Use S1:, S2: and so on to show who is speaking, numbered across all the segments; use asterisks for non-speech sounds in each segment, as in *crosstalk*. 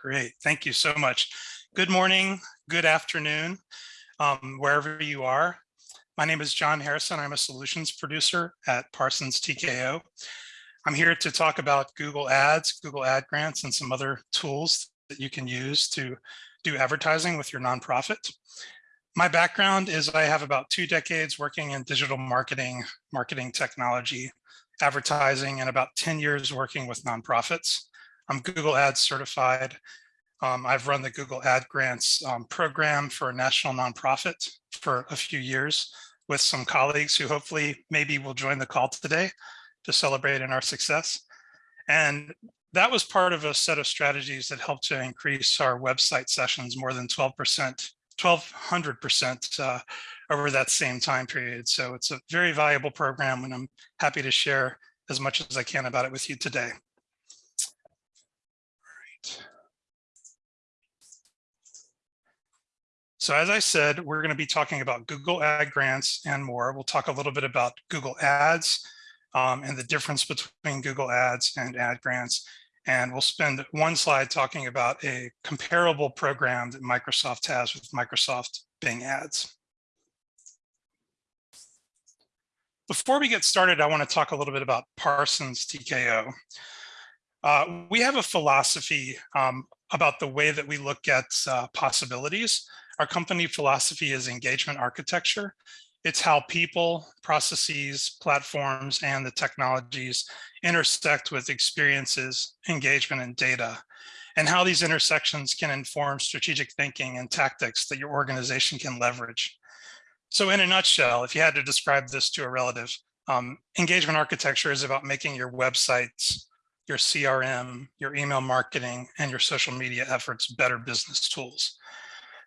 S1: Great, thank you so much. Good morning, good afternoon, um, wherever you are. My name is John Harrison. I'm a solutions producer at Parsons TKO. I'm here to talk about Google Ads, Google Ad Grants, and some other tools that you can use to do advertising with your nonprofit. My background is I have about two decades working in digital marketing, marketing technology, advertising, and about 10 years working with nonprofits. I'm Google Ads certified. Um, I've run the Google Ad Grants um, program for a national nonprofit for a few years with some colleagues who hopefully maybe will join the call today to celebrate in our success. And that was part of a set of strategies that helped to increase our website sessions more than 12%, 1200% uh, over that same time period. So it's a very valuable program and I'm happy to share as much as I can about it with you today. So as I said, we're going to be talking about Google Ad Grants and more. We'll talk a little bit about Google Ads um, and the difference between Google Ads and Ad Grants. And we'll spend one slide talking about a comparable program that Microsoft has with Microsoft Bing Ads. Before we get started, I want to talk a little bit about Parsons TKO. Uh, we have a philosophy um, about the way that we look at uh, possibilities. Our company philosophy is engagement architecture. It's how people, processes, platforms, and the technologies intersect with experiences, engagement, and data, and how these intersections can inform strategic thinking and tactics that your organization can leverage. So in a nutshell, if you had to describe this to a relative, um, engagement architecture is about making your websites, your CRM, your email marketing, and your social media efforts better business tools.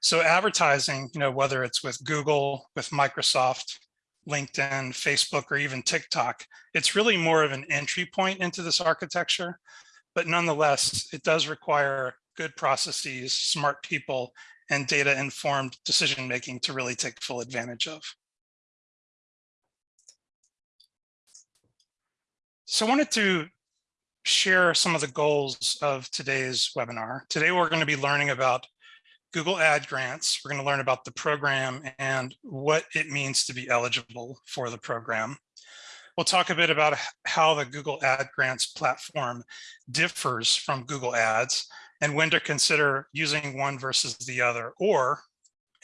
S1: So advertising, you know, whether it's with Google, with Microsoft, LinkedIn, Facebook, or even TikTok, it's really more of an entry point into this architecture. But nonetheless, it does require good processes, smart people, and data-informed decision-making to really take full advantage of. So I wanted to share some of the goals of today's webinar. Today, we're going to be learning about Google Ad Grants. We're going to learn about the program and what it means to be eligible for the program. We'll talk a bit about how the Google Ad Grants platform differs from Google Ads and when to consider using one versus the other, or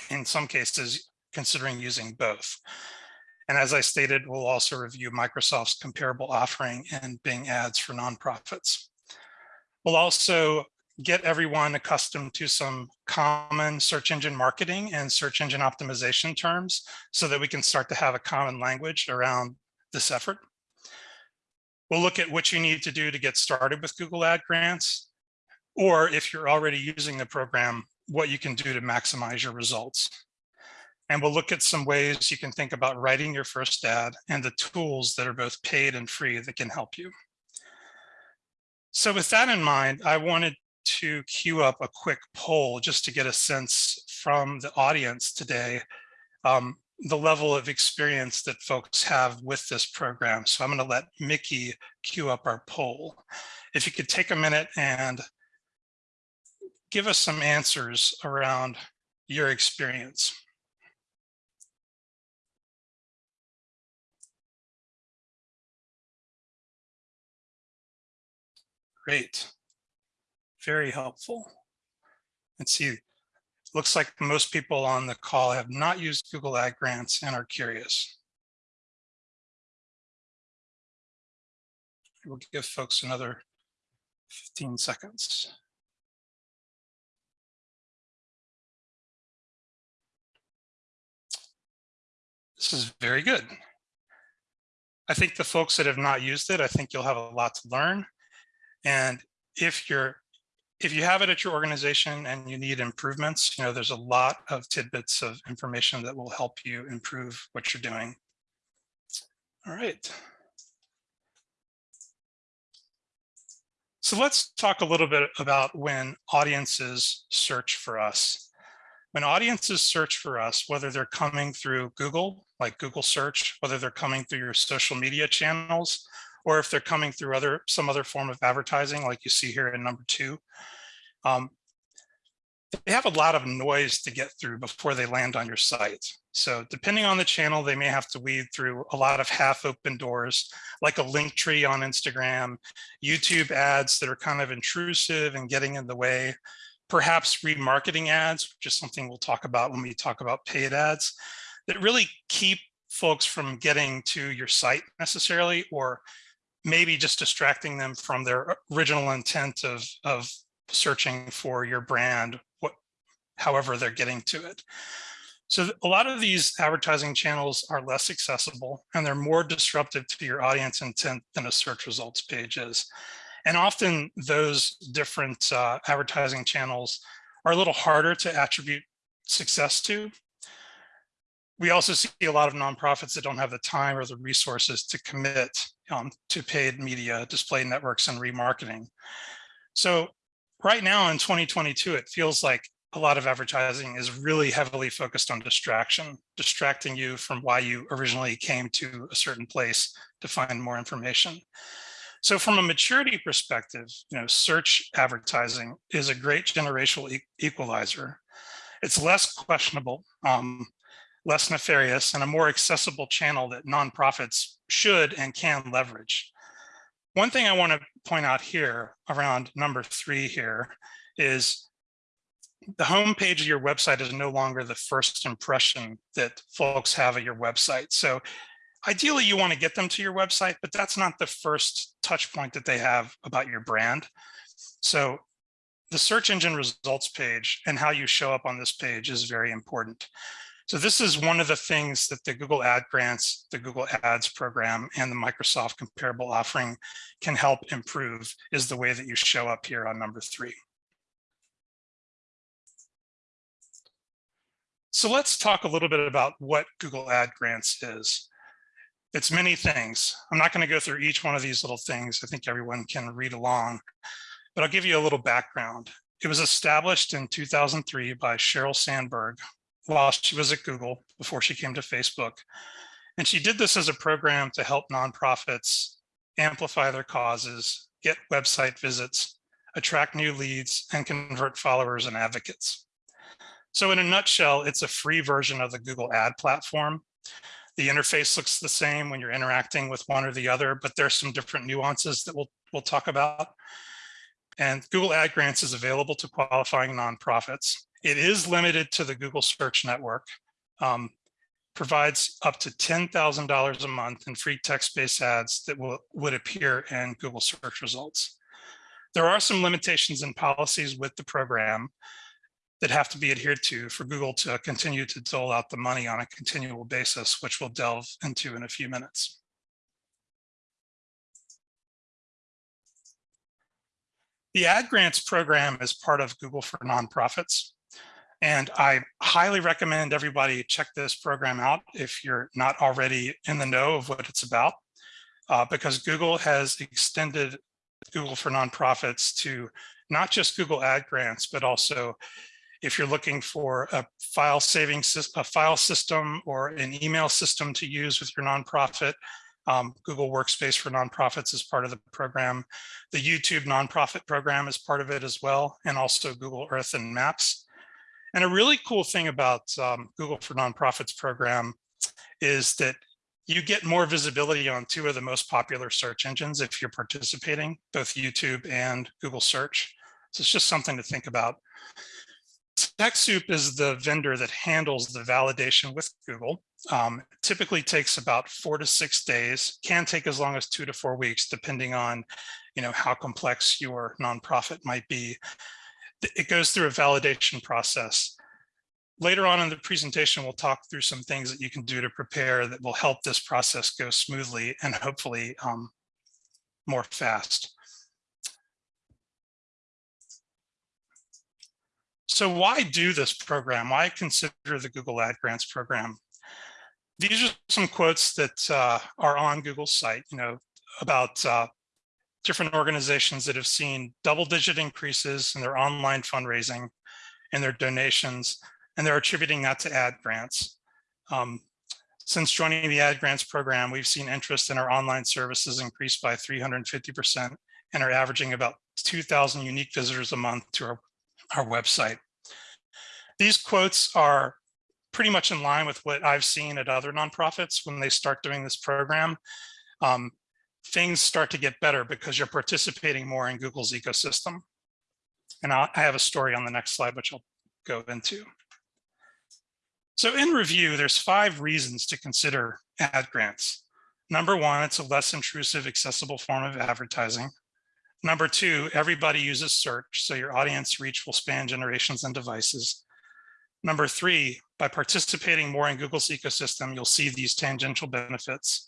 S1: in some cases, considering using both. And as I stated, we'll also review Microsoft's comparable offering and Bing ads for nonprofits. We'll also get everyone accustomed to some common search engine marketing and search engine optimization terms so that we can start to have a common language around this effort. We'll look at what you need to do to get started with Google Ad Grants, or if you're already using the program, what you can do to maximize your results. And we'll look at some ways you can think about writing your first ad and the tools that are both paid and free that can help you. So with that in mind, I wanted to queue up a quick poll just to get a sense from the audience today, um, the level of experience that folks have with this program. So I'm going to let Mickey queue up our poll. If you could take a minute and give us some answers around your experience. Great very helpful. Let's see, looks like most people on the call have not used Google Ad Grants and are curious. We'll give folks another 15 seconds. This is very good. I think the folks that have not used it, I think you'll have a lot to learn. And if you're if you have it at your organization and you need improvements, you know, there's a lot of tidbits of information that will help you improve what you're doing. All right. So let's talk a little bit about when audiences search for us. When audiences search for us, whether they're coming through Google, like Google search, whether they're coming through your social media channels, or if they're coming through other some other form of advertising like you see here in number two. Um, they have a lot of noise to get through before they land on your site. So depending on the channel, they may have to weed through a lot of half open doors, like a Linktree on Instagram, YouTube ads that are kind of intrusive and getting in the way, perhaps remarketing ads, which is something we'll talk about when we talk about paid ads, that really keep folks from getting to your site necessarily, or maybe just distracting them from their original intent of, of searching for your brand, what, however they're getting to it. So a lot of these advertising channels are less accessible and they're more disruptive to your audience intent than a search results page is. And often those different uh, advertising channels are a little harder to attribute success to. We also see a lot of nonprofits that don't have the time or the resources to commit um, to paid media, display networks, and remarketing. So right now in 2022, it feels like a lot of advertising is really heavily focused on distraction, distracting you from why you originally came to a certain place to find more information. So from a maturity perspective, you know, search advertising is a great generational equalizer. It's less questionable, um, less nefarious, and a more accessible channel that nonprofits should and can leverage. One thing I want to point out here around number three here is the homepage of your website is no longer the first impression that folks have of your website. So ideally you want to get them to your website, but that's not the first touch point that they have about your brand. So the search engine results page and how you show up on this page is very important. So this is one of the things that the Google Ad Grants, the Google Ads program, and the Microsoft comparable offering can help improve is the way that you show up here on number three. So let's talk a little bit about what Google Ad Grants is. It's many things. I'm not going to go through each one of these little things. I think everyone can read along, but I'll give you a little background. It was established in 2003 by Sheryl Sandberg, while she was at Google before she came to Facebook. And she did this as a program to help nonprofits amplify their causes, get website visits, attract new leads, and convert followers and advocates. So in a nutshell, it's a free version of the Google ad platform. The interface looks the same when you're interacting with one or the other, but there's some different nuances that we'll, we'll talk about. And Google Ad Grants is available to qualifying nonprofits. It is limited to the Google Search Network, um, provides up to $10,000 a month in free text-based ads that will, would appear in Google search results. There are some limitations and policies with the program that have to be adhered to for Google to continue to dole out the money on a continual basis, which we'll delve into in a few minutes. The Ad Grants program is part of Google for Nonprofits. And I highly recommend everybody check this program out if you're not already in the know of what it's about, uh, because Google has extended Google for nonprofits to not just Google ad grants, but also if you're looking for a file saving a file system or an email system to use with your nonprofit, um, Google Workspace for Nonprofits is part of the program. The YouTube nonprofit program is part of it as well, and also Google Earth and Maps. And a really cool thing about um, Google for Nonprofits program is that you get more visibility on two of the most popular search engines if you're participating, both YouTube and Google search. So it's just something to think about. TechSoup is the vendor that handles the validation with Google. Um, typically takes about four to six days, can take as long as two to four weeks, depending on you know, how complex your nonprofit might be it goes through a validation process. Later on in the presentation, we'll talk through some things that you can do to prepare that will help this process go smoothly and hopefully um, more fast. So why do this program? Why consider the Google Ad Grants program? These are some quotes that uh, are on Google's site, you know, about uh, different organizations that have seen double digit increases in their online fundraising and their donations, and they're attributing that to ad grants. Um, since joining the ad grants program, we've seen interest in our online services increase by 350% and are averaging about 2,000 unique visitors a month to our, our website. These quotes are pretty much in line with what I've seen at other nonprofits when they start doing this program. Um, things start to get better because you're participating more in Google's ecosystem. And I have a story on the next slide, which I'll go into. So in review, there's five reasons to consider ad grants. Number one, it's a less intrusive, accessible form of advertising. Number two, everybody uses search, so your audience reach will span generations and devices. Number three, by participating more in Google's ecosystem, you'll see these tangential benefits.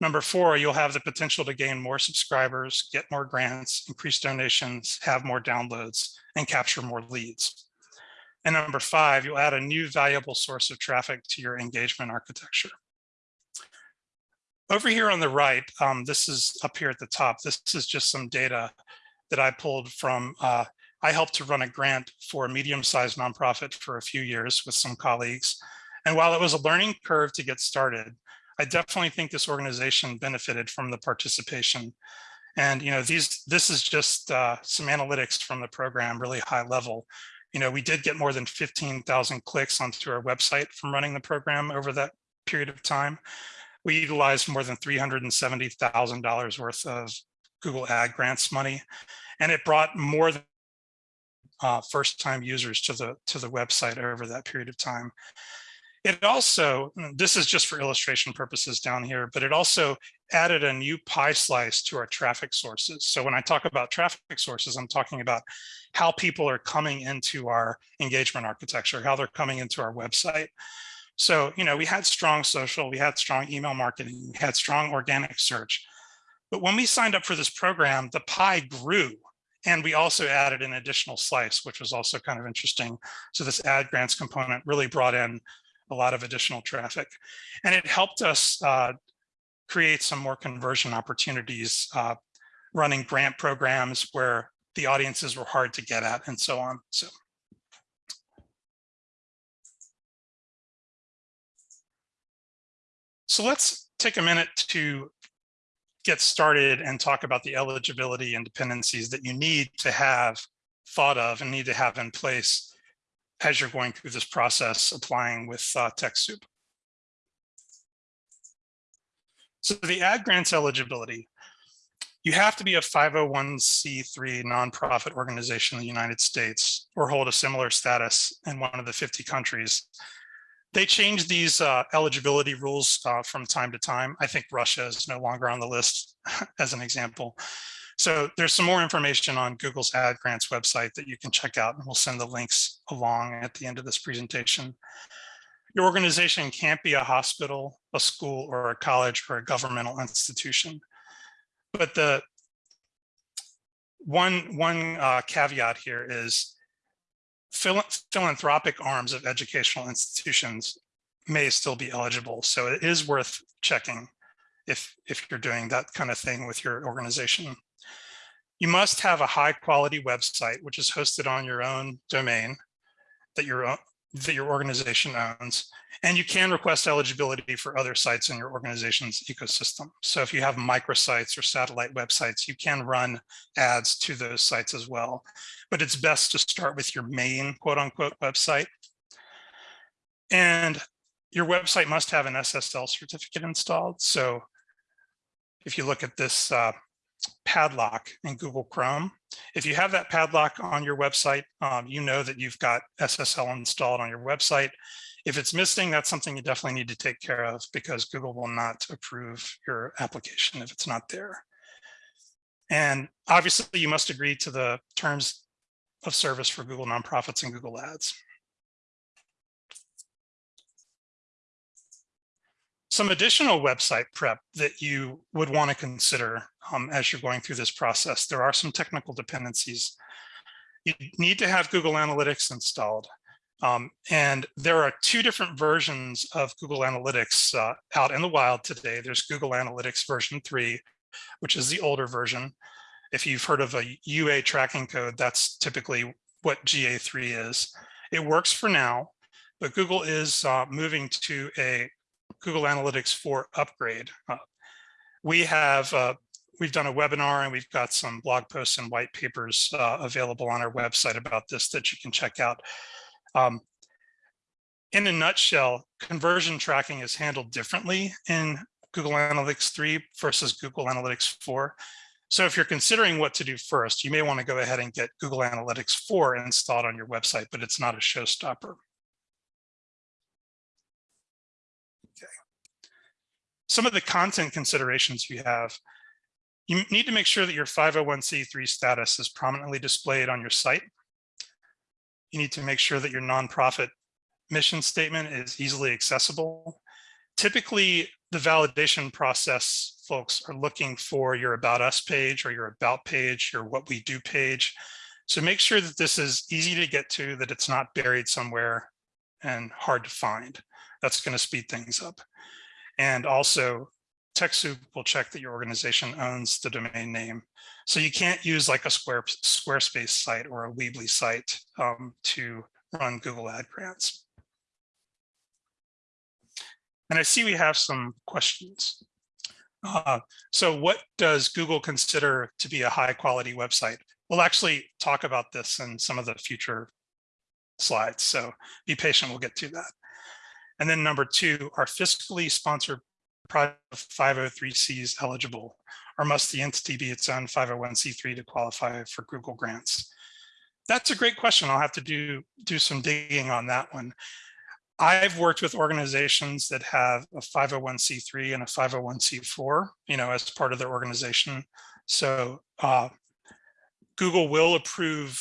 S1: Number four, you'll have the potential to gain more subscribers, get more grants, increase donations, have more downloads, and capture more leads. And number five, you'll add a new valuable source of traffic to your engagement architecture. Over here on the right, um, this is up here at the top. This is just some data that I pulled from, uh, I helped to run a grant for a medium-sized nonprofit for a few years with some colleagues. And while it was a learning curve to get started, I definitely think this organization benefited from the participation. And you know, these this is just uh, some analytics from the program, really high level. You know, we did get more than 15,000 clicks onto our website from running the program over that period of time we utilized more than $370,000 worth of Google Ad Grants money, and it brought more than uh, first-time users to the to the website over that period of time. It also, mm, this is just for illustration purposes down here, but it also added a new pie slice to our traffic sources. So when I talk about traffic sources, I'm talking about how people are coming into our engagement architecture, how they're coming into our website. So, you know, we had strong social, we had strong email marketing, we had strong organic search. But when we signed up for this program, the pie grew and we also added an additional slice, which was also kind of interesting. So this ad grants component really brought in a lot of additional traffic. And it helped us uh, create some more conversion opportunities, uh, running grant programs where the audiences were hard to get at and so on. So. So let's take a minute to get started and talk about the eligibility and dependencies that you need to have thought of and need to have in place as you're going through this process applying with uh, TechSoup. So the ad grants eligibility, you have to be a 501c3 nonprofit organization in the United States or hold a similar status in one of the 50 countries they change these uh, eligibility rules uh, from time to time. I think Russia is no longer on the list *laughs* as an example. So there's some more information on Google's Ad Grants website that you can check out and we'll send the links along at the end of this presentation. Your organization can't be a hospital, a school, or a college or a governmental institution. But the one, one uh, caveat here is philanthropic arms of educational institutions may still be eligible. So it is worth checking if, if you're doing that kind of thing with your organization. You must have a high quality website, which is hosted on your own domain that your, that your organization owns. And you can request eligibility for other sites in your organization's ecosystem. So if you have microsites or satellite websites, you can run ads to those sites as well. But it's best to start with your main quote unquote website. And your website must have an SSL certificate installed. So if you look at this uh, padlock in Google Chrome. If you have that padlock on your website, um, you know that you've got SSL installed on your website. If it's missing, that's something you definitely need to take care of because Google will not approve your application if it's not there. And obviously you must agree to the terms of service for Google nonprofits and Google Ads. Some additional website prep that you would want to consider um, as you're going through this process. There are some technical dependencies. You need to have Google Analytics installed. Um, and there are two different versions of Google Analytics uh, out in the wild today. There's Google Analytics version 3, which is the older version. If you've heard of a UA tracking code, that's typically what GA3 is. It works for now, but Google is uh, moving to a Google Analytics 4 upgrade. Uh, we have uh, we've done a webinar and we've got some blog posts and white papers uh, available on our website about this that you can check out. Um, in a nutshell, conversion tracking is handled differently in Google Analytics 3 versus Google Analytics 4. So if you're considering what to do first, you may want to go ahead and get Google Analytics 4 installed on your website, but it's not a showstopper. Some of the content considerations you have, you need to make sure that your 501c3 status is prominently displayed on your site. You need to make sure that your nonprofit mission statement is easily accessible. Typically, the validation process folks are looking for your about us page or your about page, your what we do page. So make sure that this is easy to get to, that it's not buried somewhere and hard to find. That's going to speed things up. And also TechSoup will check that your organization owns the domain name. So you can't use like a Square, Squarespace site or a Weebly site um, to run Google Ad Grants. And I see we have some questions. Uh, so what does Google consider to be a high quality website? We'll actually talk about this in some of the future slides. So be patient, we'll get to that. And then number two, are fiscally sponsored project 503Cs eligible? Or must the entity be its own 501c3 to qualify for Google grants? That's a great question. I'll have to do, do some digging on that one. I've worked with organizations that have a 501c3 and a 501c4, you know, as part of their organization. So uh, Google will approve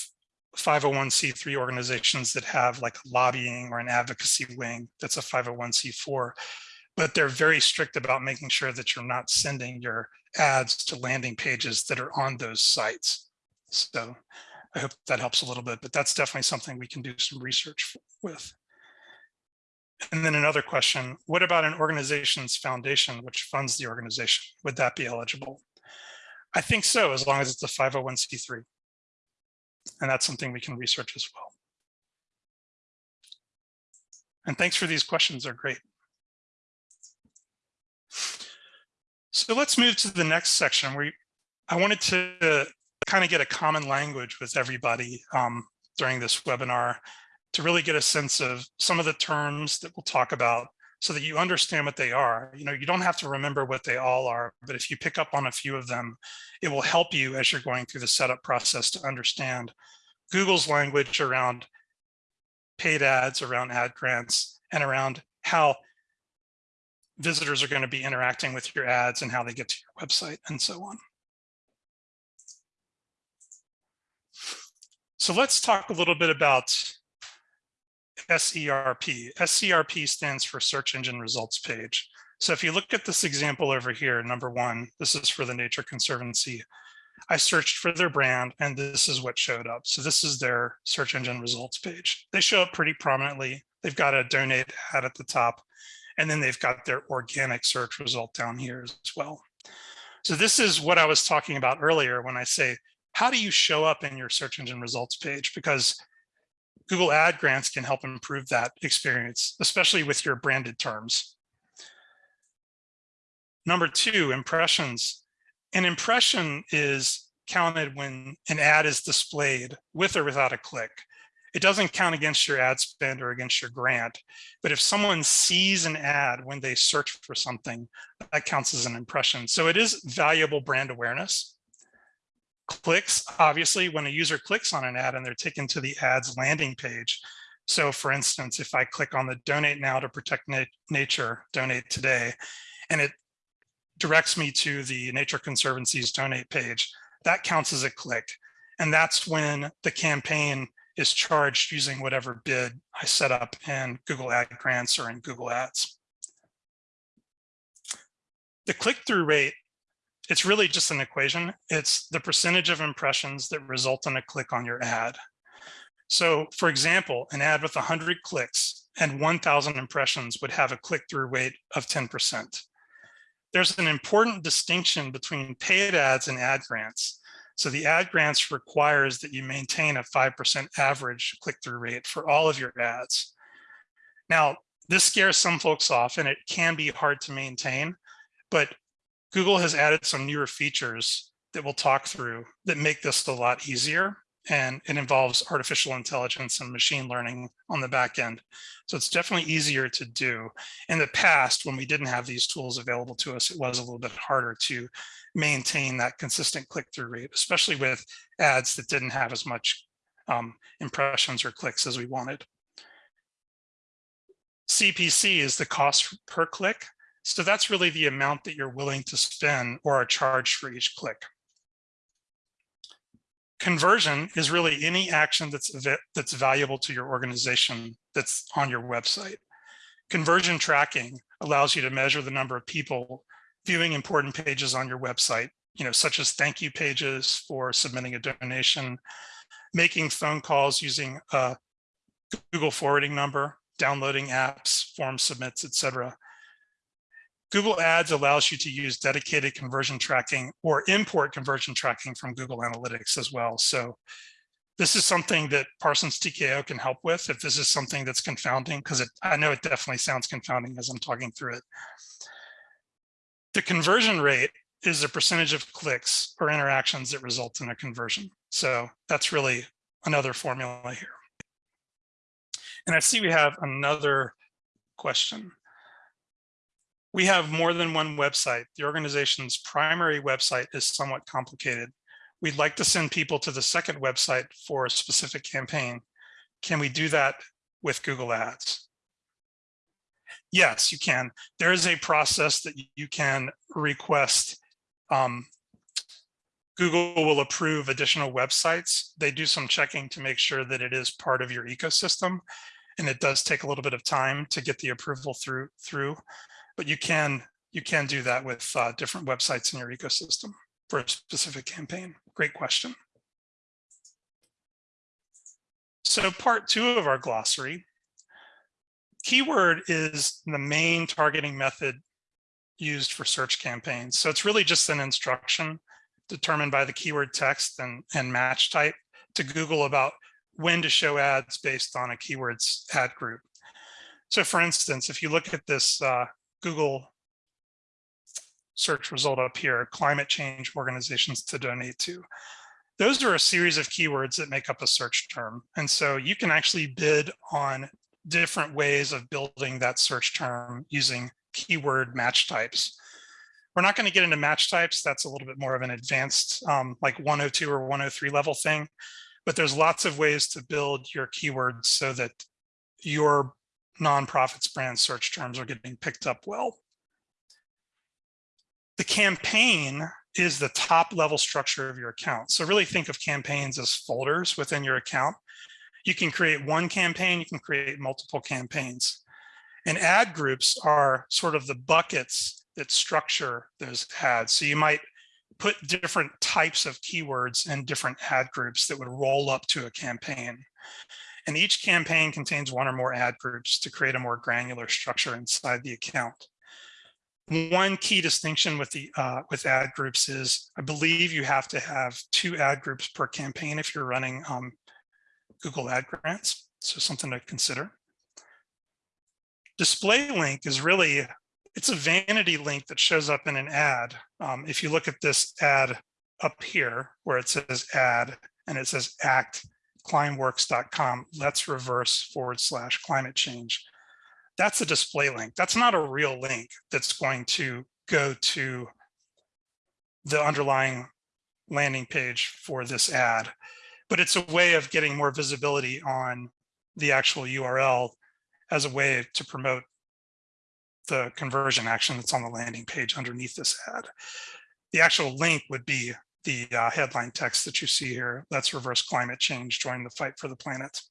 S1: 501c3 organizations that have like lobbying or an advocacy wing that's a 501c4, but they're very strict about making sure that you're not sending your ads to landing pages that are on those sites. So I hope that helps a little bit, but that's definitely something we can do some research with. And then another question, what about an organization's foundation which funds the organization? Would that be eligible? I think so, as long as it's a 501c3. And that's something we can research as well. And thanks for these questions, they're great. So let's move to the next section where I wanted to kind of get a common language with everybody um, during this webinar to really get a sense of some of the terms that we'll talk about so that you understand what they are. You know, you don't have to remember what they all are, but if you pick up on a few of them, it will help you as you're going through the setup process to understand Google's language around paid ads, around ad grants, and around how visitors are going to be interacting with your ads and how they get to your website and so on. So let's talk a little bit about SERP. SERP stands for search engine results page. So if you look at this example over here, number one, this is for the Nature Conservancy. I searched for their brand and this is what showed up. So this is their search engine results page. They show up pretty prominently. They've got a donate ad at the top, and then they've got their organic search result down here as well. So this is what I was talking about earlier when I say, how do you show up in your search engine results page? Because Google Ad Grants can help improve that experience, especially with your branded terms. Number two, impressions. An impression is counted when an ad is displayed with or without a click. It doesn't count against your ad spend or against your grant, but if someone sees an ad when they search for something, that counts as an impression. So it is valuable brand awareness clicks, obviously, when a user clicks on an ad and they're taken to the ad's landing page. So for instance, if I click on the donate now to protect na nature, donate today, and it directs me to the Nature Conservancy's donate page, that counts as a click. And that's when the campaign is charged using whatever bid I set up in Google Ad Grants or in Google Ads. The click-through rate it's really just an equation. It's the percentage of impressions that result in a click on your ad. So for example, an ad with 100 clicks and 1000 impressions would have a click-through rate of 10%. There's an important distinction between paid ads and ad grants. So the ad grants requires that you maintain a 5% average click-through rate for all of your ads. Now, this scares some folks off and it can be hard to maintain, but Google has added some newer features that we'll talk through that make this a lot easier. and it involves artificial intelligence and machine learning on the back end. So it's definitely easier to do. In the past, when we didn't have these tools available to us, it was a little bit harder to maintain that consistent click-through rate, especially with ads that didn't have as much um, impressions or clicks as we wanted. CPC is the cost per click. So that's really the amount that you're willing to spend or are charged for each click. Conversion is really any action that's, that's valuable to your organization that's on your website. Conversion tracking allows you to measure the number of people viewing important pages on your website, you know, such as thank you pages for submitting a donation, making phone calls using a Google forwarding number, downloading apps, form submits, etc. Google Ads allows you to use dedicated conversion tracking or import conversion tracking from Google Analytics as well. So this is something that Parsons TKO can help with if this is something that's confounding, because I know it definitely sounds confounding as I'm talking through it. The conversion rate is the percentage of clicks or interactions that result in a conversion. So that's really another formula here. And I see we have another question. We have more than one website. The organization's primary website is somewhat complicated. We'd like to send people to the second website for a specific campaign. Can we do that with Google Ads? Yes, you can. There is a process that you can request. Um, Google will approve additional websites. They do some checking to make sure that it is part of your ecosystem. And it does take a little bit of time to get the approval through. through but you can you can do that with uh, different websites in your ecosystem for a specific campaign. Great question. So part two of our glossary, keyword is the main targeting method used for search campaigns. So it's really just an instruction determined by the keyword text and, and match type to Google about when to show ads based on a keyword's ad group. So for instance, if you look at this uh, Google search result up here, climate change organizations to donate to. Those are a series of keywords that make up a search term. And so you can actually bid on different ways of building that search term using keyword match types. We're not going to get into match types. That's a little bit more of an advanced um, like 102 or 103 level thing. But there's lots of ways to build your keywords so that your nonprofits brand search terms are getting picked up well. The campaign is the top level structure of your account. So really think of campaigns as folders within your account. You can create one campaign, you can create multiple campaigns. And ad groups are sort of the buckets that structure those ads. So you might put different types of keywords in different ad groups that would roll up to a campaign. And each campaign contains one or more ad groups to create a more granular structure inside the account. One key distinction with the uh, with ad groups is I believe you have to have two ad groups per campaign if you're running um, Google ad grants. So something to consider. Display link is really, it's a vanity link that shows up in an ad. Um, if you look at this ad up here where it says ad and it says act climeworks.com, let's reverse forward slash climate change. That's a display link. That's not a real link that's going to go to the underlying landing page for this ad, but it's a way of getting more visibility on the actual URL as a way to promote the conversion action that's on the landing page underneath this ad. The actual link would be the uh, headline text that you see here. Let's reverse climate change, join the fight for the planet.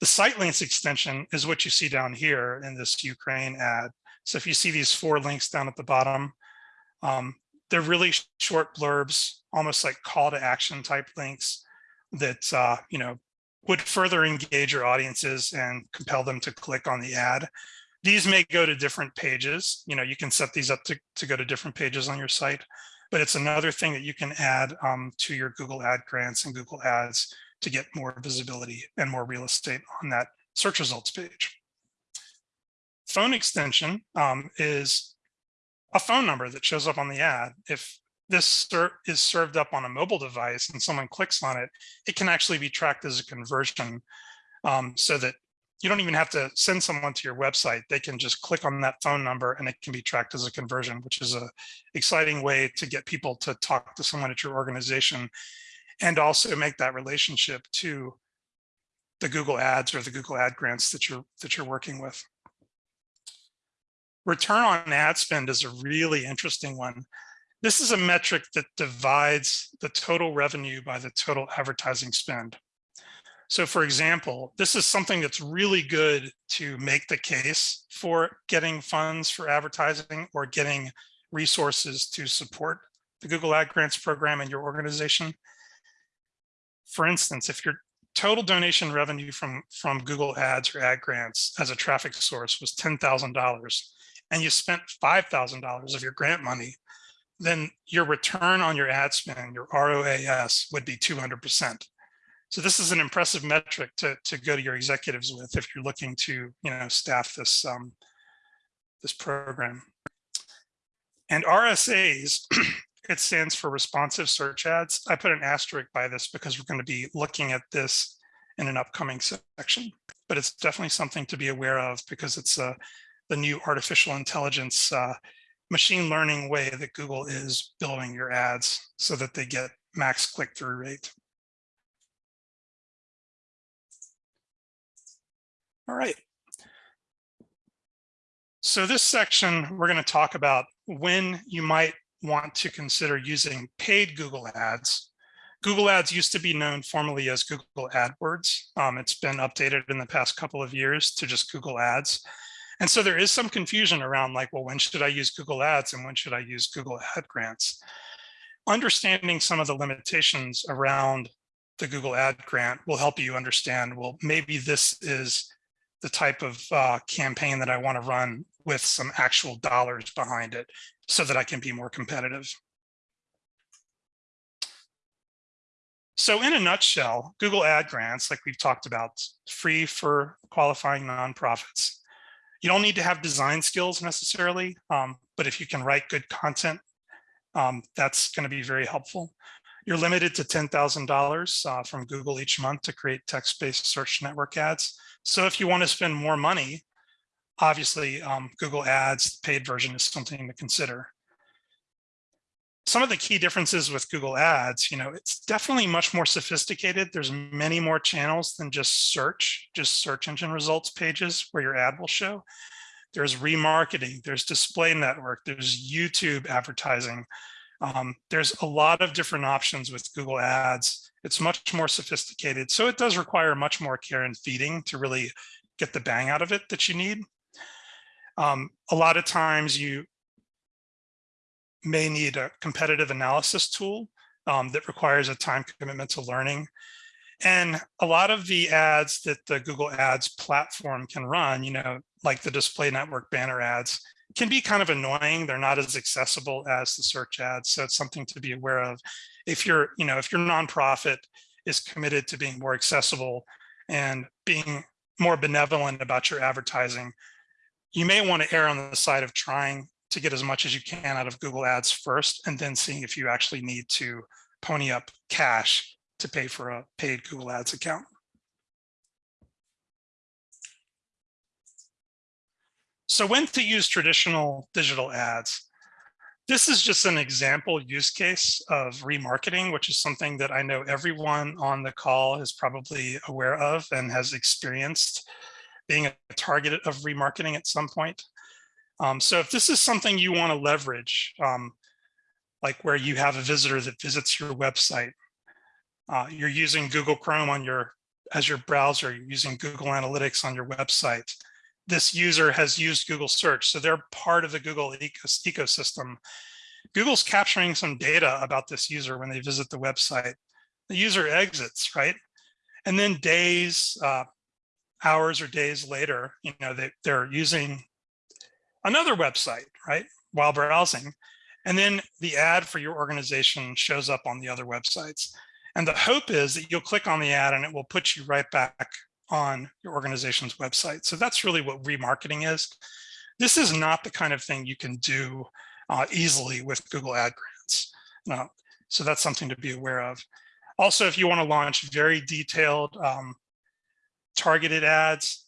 S1: The site links extension is what you see down here in this Ukraine ad. So if you see these four links down at the bottom, um, they're really short blurbs, almost like call to action type links that, uh, you know, would further engage your audiences and compel them to click on the ad. These may go to different pages. You know, you can set these up to, to go to different pages on your site, but it's another thing that you can add um, to your Google ad grants and Google ads to get more visibility and more real estate on that search results page. Phone extension um, is a phone number that shows up on the ad. If this is served up on a mobile device and someone clicks on it, it can actually be tracked as a conversion um, so that you don't even have to send someone to your website. They can just click on that phone number and it can be tracked as a conversion, which is a exciting way to get people to talk to someone at your organization and also make that relationship to the Google ads or the Google ad grants that you're that you're working with. Return on ad spend is a really interesting one. This is a metric that divides the total revenue by the total advertising spend. So for example, this is something that's really good to make the case for getting funds for advertising or getting resources to support the Google Ad Grants program in your organization. For instance, if your total donation revenue from, from Google Ads or ad grants as a traffic source was $10,000 and you spent $5,000 of your grant money, then your return on your ad spend, your ROAS would be 200%. So this is an impressive metric to, to go to your executives with if you're looking to, you know, staff this, um, this program. And RSAs, *clears throat* it stands for responsive search ads. I put an asterisk by this because we're going to be looking at this in an upcoming section, but it's definitely something to be aware of because it's uh, the new artificial intelligence uh, machine learning way that Google is building your ads so that they get max click-through rate. All right. So this section, we're going to talk about when you might want to consider using paid Google Ads. Google Ads used to be known formally as Google AdWords. Um, it's been updated in the past couple of years to just Google Ads. And so there is some confusion around like, well, when should I use Google Ads and when should I use Google Ad Grants? Understanding some of the limitations around the Google Ad Grant will help you understand, well, maybe this is the type of uh, campaign that I want to run with some actual dollars behind it so that I can be more competitive. So in a nutshell, Google Ad Grants, like we've talked about, free for qualifying nonprofits. You don't need to have design skills necessarily, um, but if you can write good content, um, that's going to be very helpful. You're limited to $10,000 uh, from Google each month to create text-based search network ads. So if you want to spend more money, obviously um, Google Ads paid version is something to consider. Some of the key differences with Google Ads, you know, it's definitely much more sophisticated. There's many more channels than just search, just search engine results pages where your ad will show. There's remarketing, there's display network, there's YouTube advertising. Um, there's a lot of different options with Google Ads. It's much more sophisticated. So it does require much more care and feeding to really get the bang out of it that you need. Um, a lot of times you may need a competitive analysis tool um, that requires a time commitment to learning. And a lot of the ads that the Google Ads platform can run, you know, like the display network banner ads, can be kind of annoying. They're not as accessible as the search ads. So it's something to be aware of. If you're, you know, if your nonprofit is committed to being more accessible and being more benevolent about your advertising, you may want to err on the side of trying to get as much as you can out of Google Ads first, and then seeing if you actually need to pony up cash to pay for a paid Google Ads account. So when to use traditional digital ads? This is just an example use case of remarketing, which is something that I know everyone on the call is probably aware of and has experienced being a target of remarketing at some point. Um, so if this is something you want to leverage, um, like where you have a visitor that visits your website, uh, you're using Google Chrome on your as your browser, you're using Google Analytics on your website. This user has used Google search, so they're part of the Google ecosystem. Google's capturing some data about this user when they visit the website. The user exits, right? And then days, uh, hours or days later, you know, they, they're using another website, right, while browsing. And then the ad for your organization shows up on the other websites. And the hope is that you'll click on the ad and it will put you right back on your organization's website. So that's really what remarketing is. This is not the kind of thing you can do uh, easily with Google Ad Grants. So that's something to be aware of. Also, if you want to launch very detailed um, targeted ads,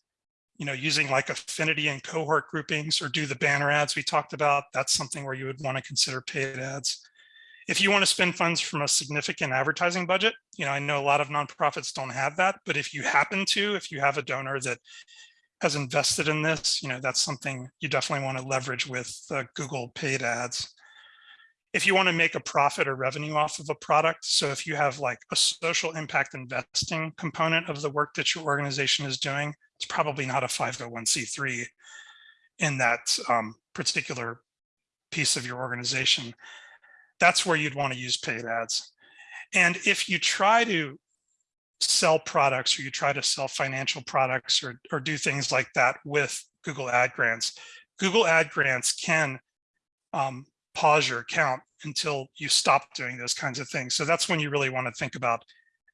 S1: you know, using like affinity and cohort groupings or do the banner ads we talked about, that's something where you would want to consider paid ads. If you want to spend funds from a significant advertising budget, you know, I know a lot of nonprofits don't have that, but if you happen to, if you have a donor that has invested in this, you know, that's something you definitely want to leverage with uh, Google paid ads. If you want to make a profit or revenue off of a product, so if you have like a social impact investing component of the work that your organization is doing, it's probably not a 501c3 in that um, particular piece of your organization. That's where you'd want to use paid ads. And if you try to sell products or you try to sell financial products or, or do things like that with Google Ad Grants, Google Ad Grants can um, pause your account until you stop doing those kinds of things. So that's when you really want to think about,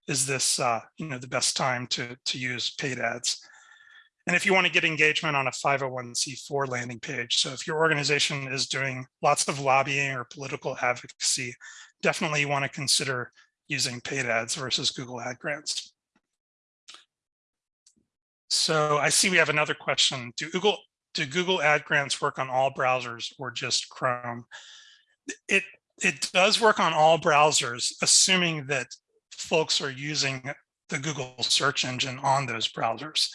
S1: is this uh, you know, the best time to, to use paid ads? And if you want to get engagement on a 501c4 landing page, so if your organization is doing lots of lobbying or political advocacy, definitely you want to consider using paid ads versus Google ad grants. So I see we have another question. Do Google, do Google ad grants work on all browsers or just Chrome? It, it does work on all browsers, assuming that folks are using the Google search engine on those browsers.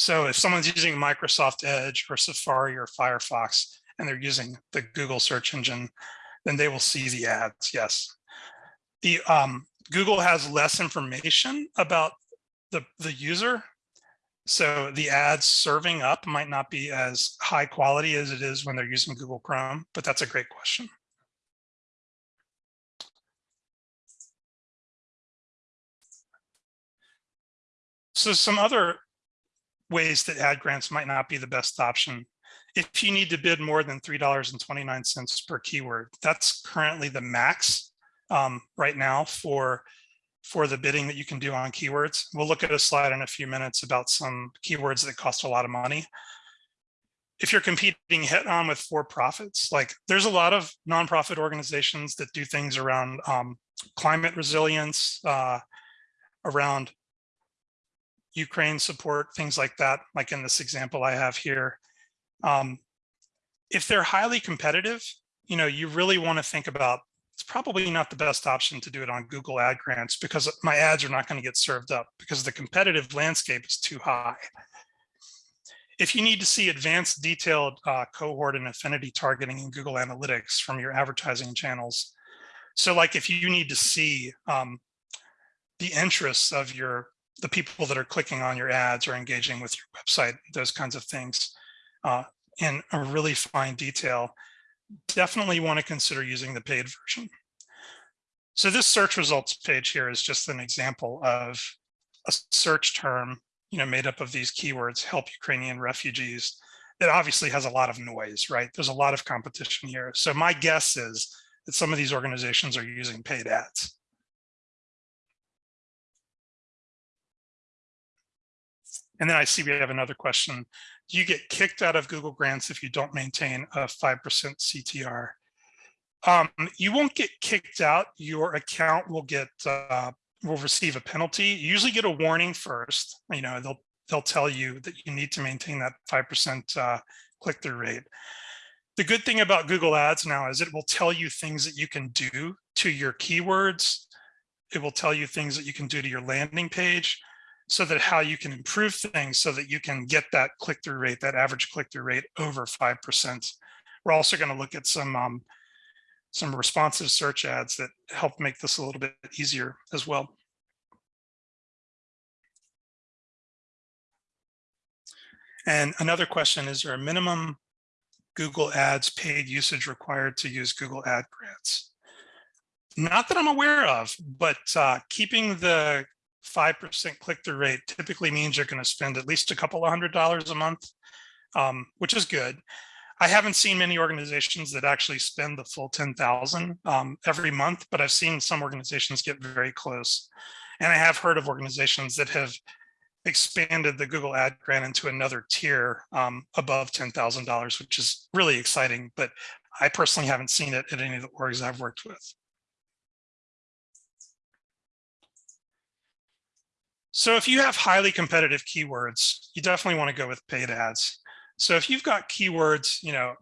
S1: So if someone's using Microsoft Edge or Safari or Firefox, and they're using the Google search engine, then they will see the ads, yes. The um, Google has less information about the, the user. So the ads serving up might not be as high quality as it is when they're using Google Chrome, but that's a great question. So some other ways that ad grants might not be the best option. If you need to bid more than $3.29 per keyword, that's currently the max um, right now for, for the bidding that you can do on keywords. We'll look at a slide in a few minutes about some keywords that cost a lot of money. If you're competing head on with for-profits, like there's a lot of nonprofit organizations that do things around um, climate resilience, uh, around Ukraine support, things like that, like in this example I have here. Um, if they're highly competitive, you know, you really want to think about it's probably not the best option to do it on Google ad grants because my ads are not going to get served up because the competitive landscape is too high. If you need to see advanced detailed uh, cohort and affinity targeting in Google Analytics from your advertising channels, so like if you need to see um, the interests of your the people that are clicking on your ads or engaging with your website, those kinds of things uh, in a really fine detail, definitely want to consider using the paid version. So this search results page here is just an example of a search term, you know, made up of these keywords, help Ukrainian refugees, that obviously has a lot of noise, right? There's a lot of competition here. So my guess is that some of these organizations are using paid ads. And then I see we have another question. Do you get kicked out of Google Grants if you don't maintain a 5% CTR? Um, you won't get kicked out. Your account will get uh, will receive a penalty. You usually get a warning first. You know, they'll they'll tell you that you need to maintain that 5% uh, click-through rate. The good thing about Google Ads now is it will tell you things that you can do to your keywords. It will tell you things that you can do to your landing page so that how you can improve things so that you can get that click-through rate, that average click-through rate over 5%. We're also going to look at some um, some responsive search ads that help make this a little bit easier as well. And another question, is there a minimum Google Ads paid usage required to use Google Ad Grants? Not that I'm aware of, but uh, keeping the 5% click-through rate typically means you're going to spend at least a couple of hundred dollars a month, um, which is good. I haven't seen many organizations that actually spend the full 10,000 um, every month, but I've seen some organizations get very close. And I have heard of organizations that have expanded the Google ad grant into another tier um, above $10,000, which is really exciting, but I personally haven't seen it at any of the orgs I've worked with. So if you have highly competitive keywords, you definitely want to go with paid ads. So if you've got keywords, you know,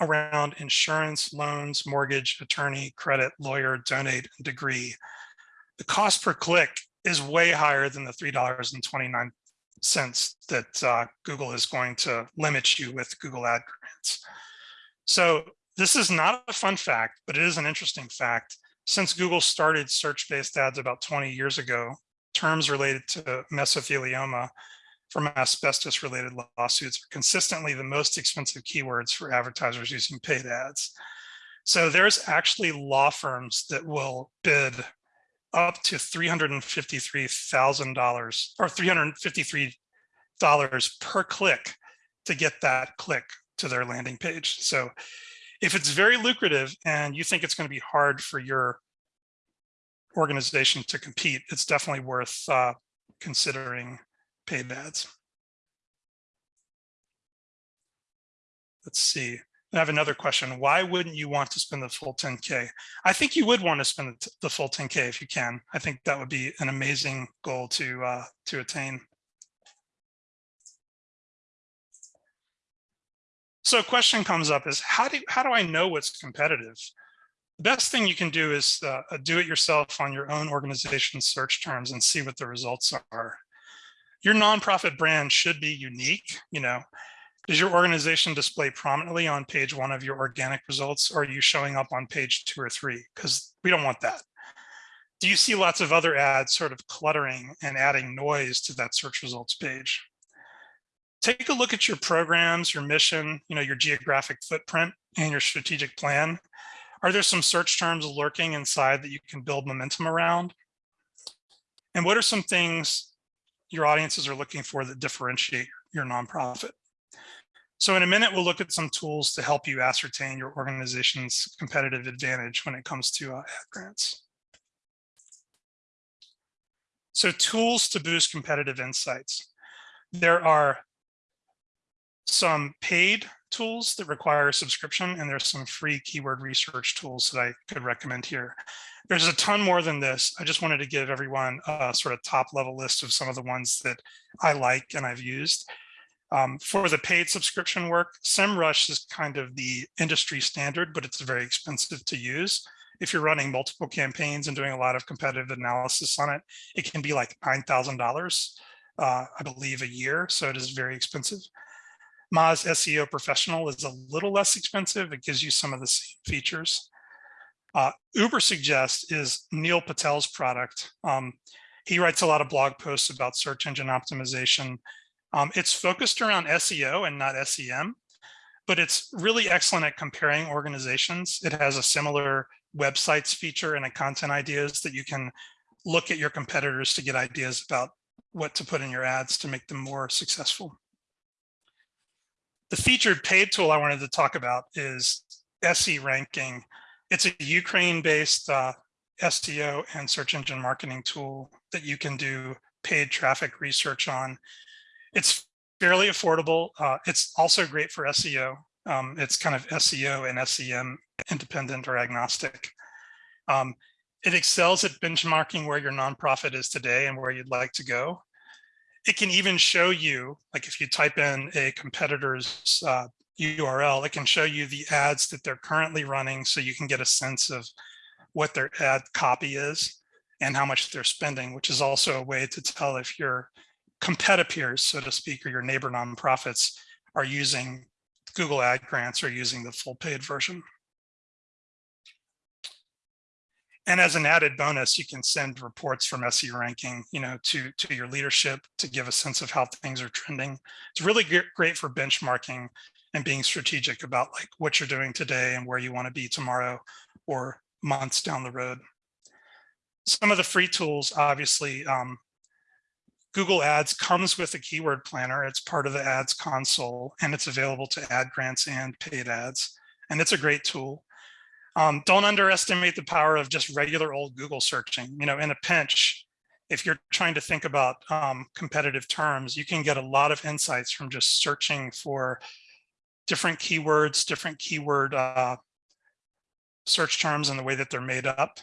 S1: around insurance, loans, mortgage, attorney, credit, lawyer, donate, and degree, the cost per click is way higher than the $3.29 that uh, Google is going to limit you with Google Ad Grants. So this is not a fun fact, but it is an interesting fact. Since Google started search-based ads about 20 years ago, terms related to mesothelioma from asbestos related lawsuits are consistently the most expensive keywords for advertisers using paid ads. So there's actually law firms that will bid up to $353,000 or $353 per click to get that click to their landing page. So if it's very lucrative and you think it's going to be hard for your organization to compete, it's definitely worth uh, considering paid ads. Let's see. I have another question. Why wouldn't you want to spend the full 10K? I think you would want to spend the full 10K if you can. I think that would be an amazing goal to uh, to attain. So a question comes up is how do how do I know what's competitive? The best thing you can do is uh, do it yourself on your own organization search terms and see what the results are. Your nonprofit brand should be unique. You know, does your organization display prominently on page one of your organic results or are you showing up on page two or three? Because we don't want that. Do you see lots of other ads sort of cluttering and adding noise to that search results page? Take a look at your programs, your mission, you know, your geographic footprint and your strategic plan. Are there some search terms lurking inside that you can build momentum around? And what are some things your audiences are looking for that differentiate your nonprofit? So in a minute, we'll look at some tools to help you ascertain your organization's competitive advantage when it comes to uh, ad grants. So tools to boost competitive insights. There are some paid tools that require a subscription, and there's some free keyword research tools that I could recommend here. There's a ton more than this. I just wanted to give everyone a sort of top level list of some of the ones that I like and I've used. Um, for the paid subscription work, SEMrush is kind of the industry standard, but it's very expensive to use. If you're running multiple campaigns and doing a lot of competitive analysis on it, it can be like $9,000, uh, I believe, a year. So it is very expensive. Moz SEO Professional is a little less expensive. It gives you some of the same features. Uh, Ubersuggest is Neil Patel's product. Um, he writes a lot of blog posts about search engine optimization um, it's focused around SEO and not SEM, but it's really excellent at comparing organizations. It has a similar websites feature and a content ideas that you can look at your competitors to get ideas about what to put in your ads to make them more successful. The featured paid tool I wanted to talk about is SE Ranking. It's a Ukraine-based uh, SEO and search engine marketing tool that you can do paid traffic research on. It's fairly affordable. Uh, it's also great for SEO. Um, it's kind of SEO and SEM independent or agnostic. Um, it excels at benchmarking where your nonprofit is today and where you'd like to go. It can even show you, like if you type in a competitor's uh, URL, it can show you the ads that they're currently running so you can get a sense of what their ad copy is and how much they're spending, which is also a way to tell if your competitors, so to speak, or your neighbor nonprofits are using Google Ad Grants or using the full paid version. And as an added bonus, you can send reports from SE ranking, you know, to, to your leadership to give a sense of how things are trending. It's really great for benchmarking and being strategic about like what you're doing today and where you want to be tomorrow or months down the road. Some of the free tools, obviously, um, Google Ads comes with a keyword planner. It's part of the ads console and it's available to ad grants and paid ads. And it's a great tool. Um, don't underestimate the power of just regular old Google searching. You know, in a pinch, if you're trying to think about um, competitive terms, you can get a lot of insights from just searching for different keywords, different keyword uh, search terms and the way that they're made up.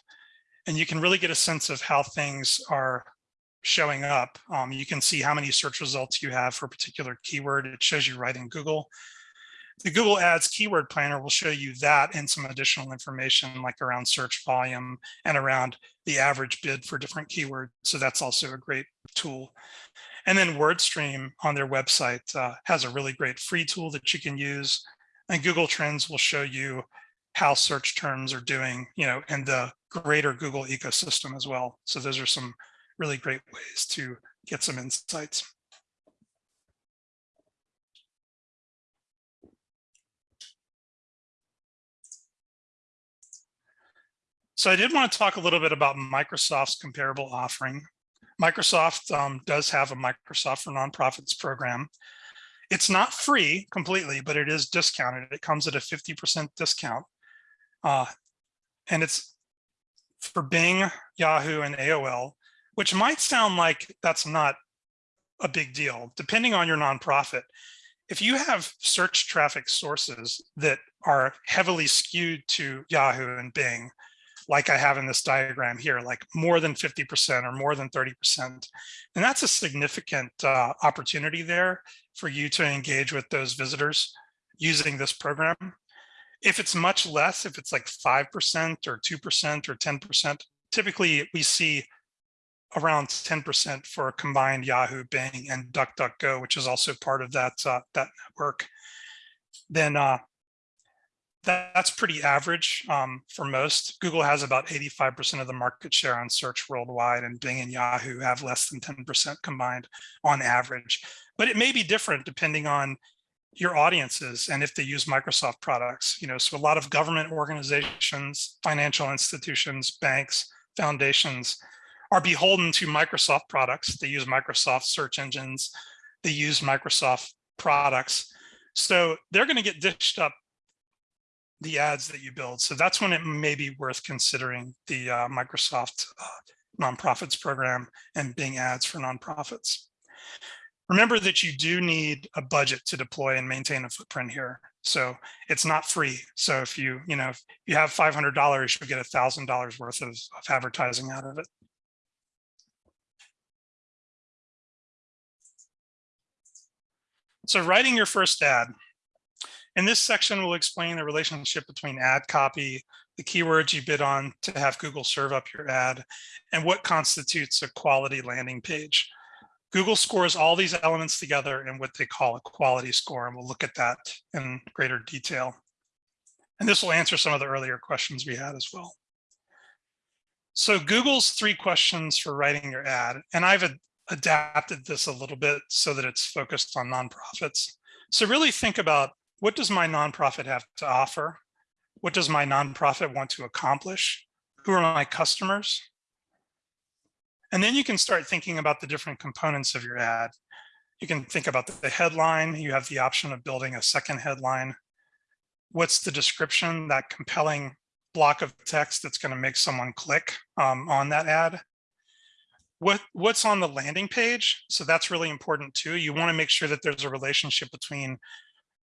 S1: And you can really get a sense of how things are showing up. Um, you can see how many search results you have for a particular keyword. It shows you right in Google. The Google Ads Keyword Planner will show you that and some additional information like around search volume and around the average bid for different keywords. So that's also a great tool. And then WordStream on their website uh, has a really great free tool that you can use. And Google Trends will show you how search terms are doing, you know, in the greater Google ecosystem as well. So those are some really great ways to get some insights. So I did want to talk a little bit about Microsoft's comparable offering. Microsoft um, does have a Microsoft for Nonprofits program. It's not free completely, but it is discounted. It comes at a 50% discount. Uh, and it's for Bing, Yahoo, and AOL, which might sound like that's not a big deal, depending on your nonprofit. If you have search traffic sources that are heavily skewed to Yahoo and Bing, like I have in this diagram here, like more than 50% or more than 30%. And that's a significant uh, opportunity there for you to engage with those visitors using this program. If it's much less, if it's like 5% or 2% or 10%, typically we see around 10% for combined Yahoo, Bing, and DuckDuckGo, which is also part of that, uh, that network. Then uh, that's pretty average um, for most. Google has about 85% of the market share on search worldwide and Bing and Yahoo have less than 10% combined on average. But it may be different depending on your audiences and if they use Microsoft products. You know, so a lot of government organizations, financial institutions, banks, foundations are beholden to Microsoft products. They use Microsoft search engines. They use Microsoft products. So they're going to get dished up the ads that you build. So that's when it may be worth considering the uh, Microsoft uh, nonprofits program and Bing ads for nonprofits. Remember that you do need a budget to deploy and maintain a footprint here. So it's not free. So if you, you know, if you have $500, you'll get $1,000 worth of, of advertising out of it. So writing your first ad. In this section, we'll explain the relationship between ad copy, the keywords you bid on to have Google serve up your ad, and what constitutes a quality landing page. Google scores all these elements together in what they call a quality score, and we'll look at that in greater detail. And this will answer some of the earlier questions we had as well. So Google's three questions for writing your ad, and I've adapted this a little bit so that it's focused on nonprofits. So really think about what does my nonprofit have to offer? What does my nonprofit want to accomplish? Who are my customers? And then you can start thinking about the different components of your ad. You can think about the headline. You have the option of building a second headline. What's the description, that compelling block of text that's going to make someone click um, on that ad? What, what's on the landing page? So that's really important too. You want to make sure that there's a relationship between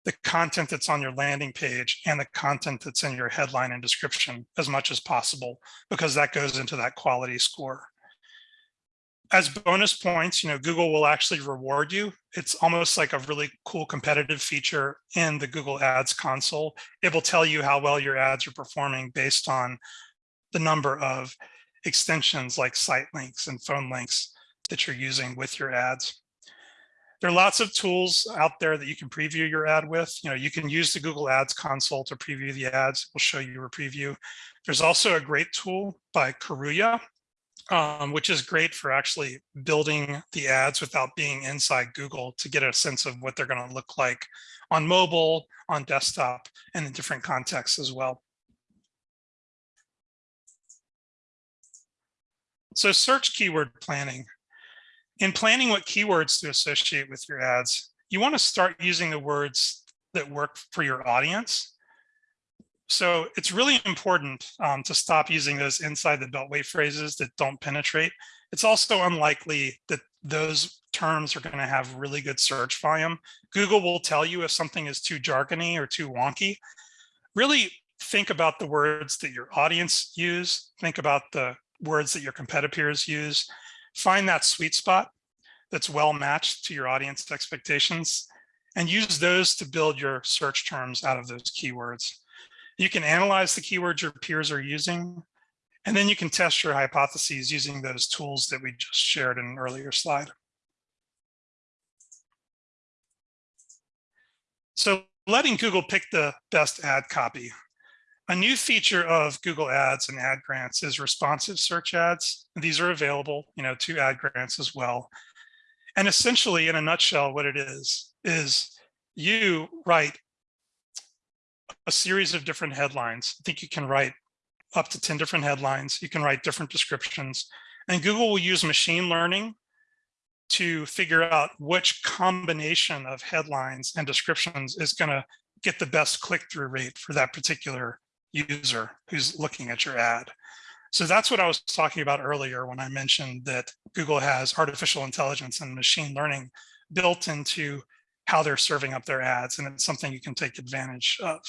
S1: the content that's on your landing page and the content that's in your headline and description as much as possible, because that goes into that quality score. As bonus points, you know, Google will actually reward you. It's almost like a really cool competitive feature in the Google Ads console. It will tell you how well your ads are performing based on the number of extensions like site links and phone links that you're using with your ads. There are lots of tools out there that you can preview your ad with. You know, you can use the Google Ads console to preview the ads. We'll show you a preview. There's also a great tool by Karooya, um, which is great for actually building the ads without being inside Google to get a sense of what they're going to look like on mobile, on desktop, and in different contexts as well. So search keyword planning. In planning what keywords to associate with your ads, you want to start using the words that work for your audience. So it's really important um, to stop using those inside the beltway phrases that don't penetrate. It's also unlikely that those terms are going to have really good search volume. Google will tell you if something is too jargony or too wonky. Really think about the words that your audience use. Think about the words that your competitors use find that sweet spot that's well matched to your audience expectations and use those to build your search terms out of those keywords. You can analyze the keywords your peers are using, and then you can test your hypotheses using those tools that we just shared in an earlier slide. So letting Google pick the best ad copy. A new feature of Google Ads and ad grants is responsive search ads. These are available, you know, to ad grants as well. And essentially, in a nutshell, what it is, is you write a series of different headlines. I think you can write up to 10 different headlines. You can write different descriptions. And Google will use machine learning to figure out which combination of headlines and descriptions is going to get the best click-through rate for that particular user who's looking at your ad. So that's what I was talking about earlier when I mentioned that Google has artificial intelligence and machine learning built into how they're serving up their ads, and it's something you can take advantage of.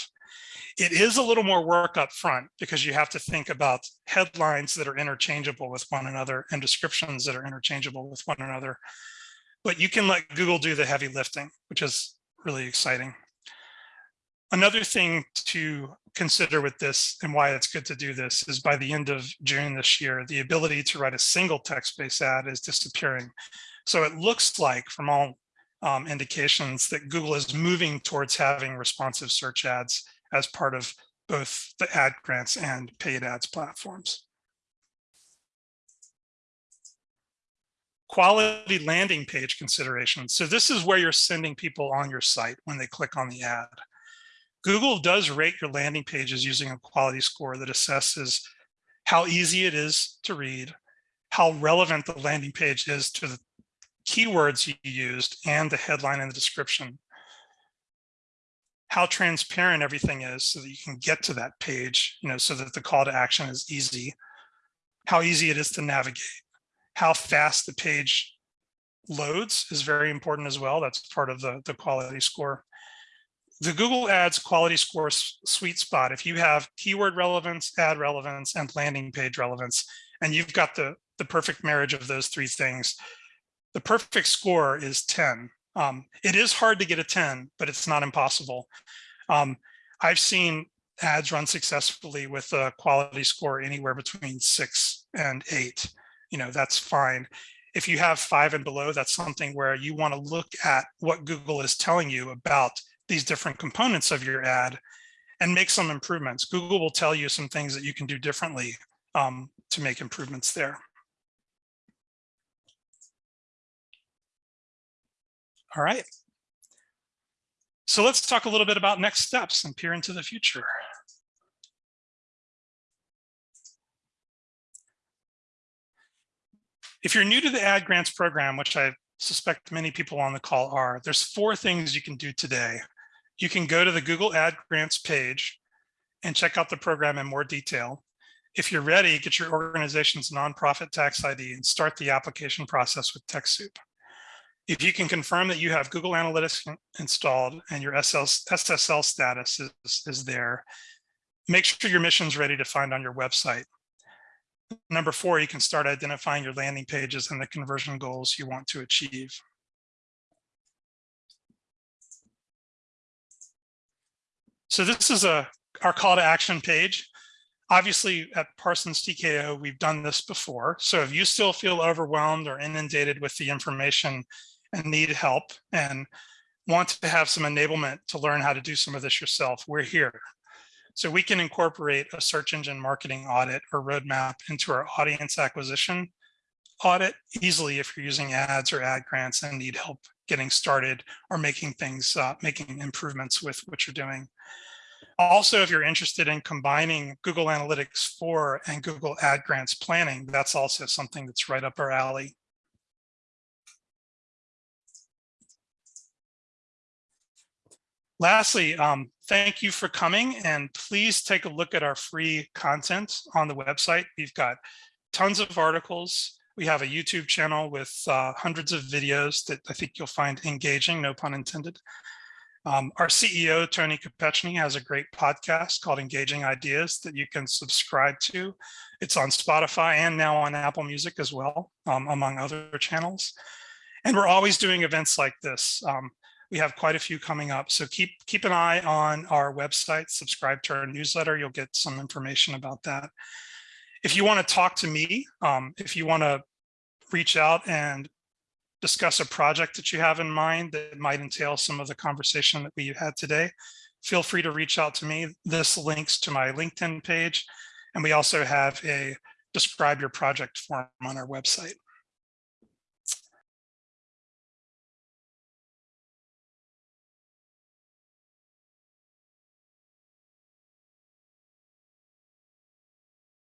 S1: It is a little more work up front because you have to think about headlines that are interchangeable with one another and descriptions that are interchangeable with one another. But you can let Google do the heavy lifting, which is really exciting. Another thing to consider with this and why it's good to do this is by the end of June this year, the ability to write a single text-based ad is disappearing. So it looks like from all um, indications that Google is moving towards having responsive search ads as part of both the ad grants and paid ads platforms. Quality landing page considerations. So this is where you're sending people on your site when they click on the ad. Google does rate your landing pages using a quality score that assesses how easy it is to read, how relevant the landing page is to the keywords you used and the headline and the description how transparent everything is so that you can get to that page, you know, so that the call to action is easy, how easy it is to navigate, how fast the page loads is very important as well. That's part of the, the quality score. The Google Ads quality score sweet spot, if you have keyword relevance, ad relevance, and landing page relevance, and you've got the, the perfect marriage of those three things, the perfect score is 10. Um, it is hard to get a 10, but it's not impossible. Um, I've seen ads run successfully with a quality score anywhere between six and eight. You know, that's fine. If you have five and below, that's something where you want to look at what Google is telling you about these different components of your ad and make some improvements. Google will tell you some things that you can do differently um, to make improvements there. All right. So let's talk a little bit about next steps and peer into the future. If you're new to the ad grants program, which I suspect many people on the call are, there's four things you can do today. You can go to the Google Ad Grants page and check out the program in more detail. If you're ready, get your organization's nonprofit tax ID and start the application process with TechSoup. If you can confirm that you have Google Analytics installed and your SSL status is, is there, make sure your mission is ready to find on your website. Number four, you can start identifying your landing pages and the conversion goals you want to achieve. So this is a our call to action page. Obviously at Parsons TKO, we've done this before. So if you still feel overwhelmed or inundated with the information and need help and want to have some enablement to learn how to do some of this yourself, we're here. So we can incorporate a search engine marketing audit or roadmap into our audience acquisition audit easily if you're using ads or ad grants and need help getting started or making things, uh, making improvements with what you're doing. Also, if you're interested in combining Google Analytics 4 and Google Ad Grants planning, that's also something that's right up our alley. Lastly, um, thank you for coming and please take a look at our free content on the website. We've got tons of articles. We have a YouTube channel with uh, hundreds of videos that I think you'll find engaging, no pun intended. Um, our CEO, Tony Kopechny, has a great podcast called Engaging Ideas that you can subscribe to. It's on Spotify and now on Apple Music as well, um, among other channels. And we're always doing events like this. Um, we have quite a few coming up. So keep keep an eye on our website, subscribe to our newsletter. You'll get some information about that. If you want to talk to me, um, if you want to reach out and discuss a project that you have in mind that might entail some of the conversation that we had today, feel free to reach out to me. This links to my LinkedIn page. And we also have a describe your project form on our website.